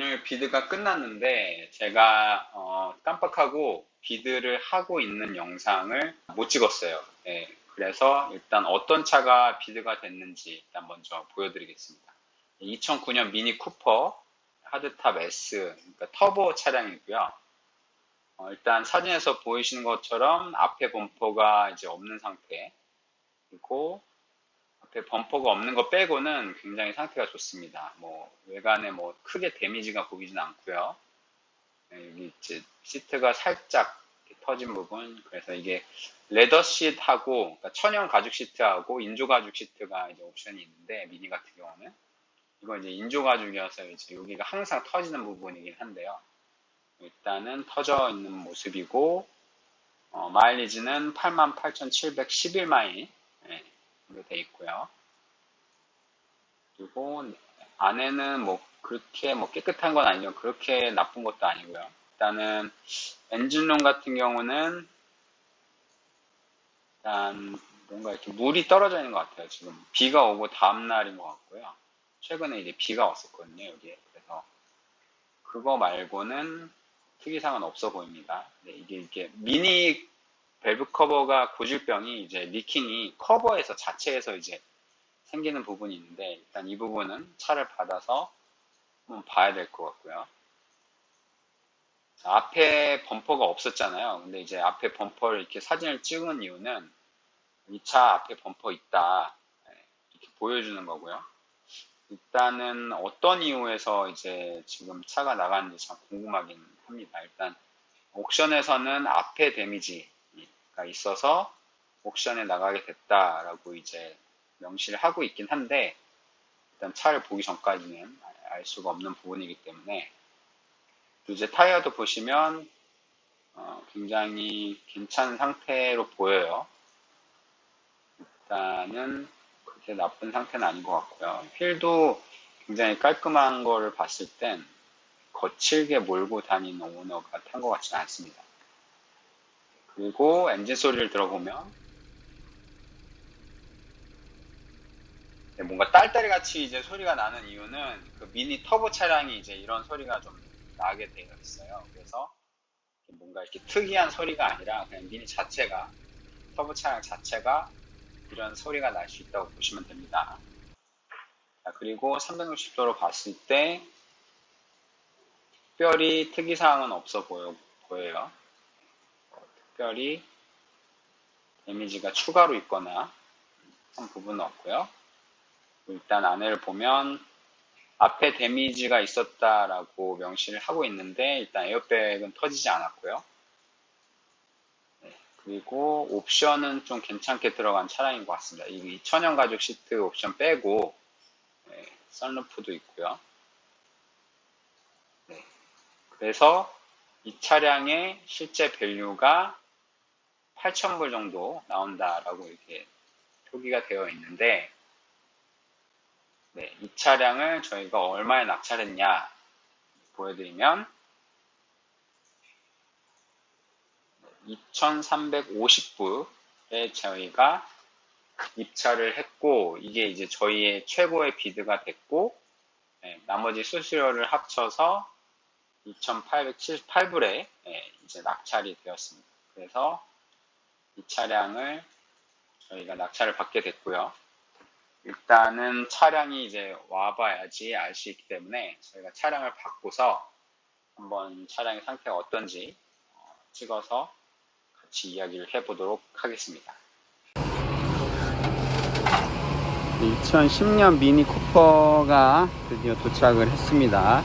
오늘 비드가 끝났는데 제가 어, 깜빡하고 비드를 하고 있는 영상을 못 찍었어요. 네, 그래서 일단 어떤 차가 비드가 됐는지 일단 먼저 보여드리겠습니다. 2009년 미니 쿠퍼 하드탑 S 그러니까 터보 차량이고요. 어, 일단 사진에서 보이시는 것처럼 앞에 범퍼가 이제 없는 상태 그리고 앞에 범퍼가 없는 거 빼고는 굉장히 상태가 좋습니다. 뭐 외관에 뭐 크게 데미지가 보이진 않고요. 네, 여기 이제 시트가 살짝 터진 부분 그래서 이게 레더 시트하고 그러니까 천연 가죽 시트하고 인조 가죽 시트가 이제 옵션이 있는데 미니 같은 경우는 이거 이제 인조 가죽이어서 이제 여기가 항상 터지는 부분이긴 한데요. 일단은 터져 있는 모습이고 어, 마일리지는 88,711마일 네, 돼 있고요. 그리고 안에는 뭐 그렇게 뭐 깨끗한 건 아니죠. 그렇게 나쁜 것도 아니고요. 일단은 엔진룸 같은 경우는 일단 뭔가 이렇게 물이 떨어져 있는 것 같아요. 지금 비가 오고 다음 날인 것 같고요. 최근에 이제 비가 왔었거든요. 여기에 그래서 그거 말고는 특이사항은 없어 보입니다. 네, 이게 이게 미니 밸브 커버가 고질병이 이제 리킹이 커버에서 자체에서 이제 생기는 부분이 있는데 일단 이 부분은 차를 받아서 한번 봐야 될 것 같고요. 앞에 범퍼가 없었잖아요. 근데 이제 앞에 범퍼를 이렇게 사진을 찍은 이유는 이 차 앞에 범퍼 있다 네, 이렇게 보여주는 거고요. 일단은 어떤 이유에서 이제 지금 차가 나갔는지 참 궁금하긴 합니다. 일단 옥션에서는 앞에 데미지가 있어서 옥션에 나가게 됐다라고 이제 명시를 하고 있긴 한데 일단 차를 보기 전까지는 알 수가 없는 부분이기 때문에 이제 타이어도 보시면 어, 굉장히 괜찮은 상태로 보여요. 일단은 그렇게 나쁜 상태는 아닌 것 같고요. 휠도 굉장히 깔끔한 거를 봤을 땐 거칠게 몰고 다니는 오너가 탄 것 같지는 않습니다. 그리고 엔진 소리를 들어보면 네, 뭔가 딸딸이 같이 이제 소리가 나는 이유는 그 미니 터보 차량이 이제 이런 소리가 좀 나게 되어 있어요. 그래서 뭔가 이렇게 특이한 소리가 아니라 그냥 미니 자체가 터보 차량 자체가 이런 소리가 날 수 있다고 보시면 됩니다. 자, 그리고 360도로 봤을 때 특별히 특이사항은 없어 보여, 보여요. 특별히 데미지가 추가로 있거나 한 부분은 없고요. 일단 안에를 보면 앞에 데미지가 있었다라고 명시를 하고 있는데 일단 에어백은 터지지 않았고요. 네, 그리고 옵션은 좀 괜찮게 들어간 차량인 것 같습니다. 이 천연 가죽 시트 옵션 빼고 네, 썬루프도 있고요. 네, 그래서 이 차량의 실제 value가 8,000불 정도 나온다라고 이렇게 표기가 되어 있는데 네, 이 차량을 저희가 얼마에 낙찰했냐 보여드리면 2350불에 저희가 입찰을 했고 이게 이제 저희의 최고의 비드가 됐고 네, 나머지 수수료를 합쳐서 2878불에 네, 이제 낙찰이 되었습니다. 그래서 이 차량을 저희가 낙찰을 받게 됐고요. 일단은 차량이 이제 와봐야지 알 수 있기 때문에 저희가 차량을 받고서 한번 차량의 상태가 어떤지 어, 찍어서 같이 이야기를 해보도록 하겠습니다. 2010년 미니 쿠퍼가 드디어 도착을 했습니다.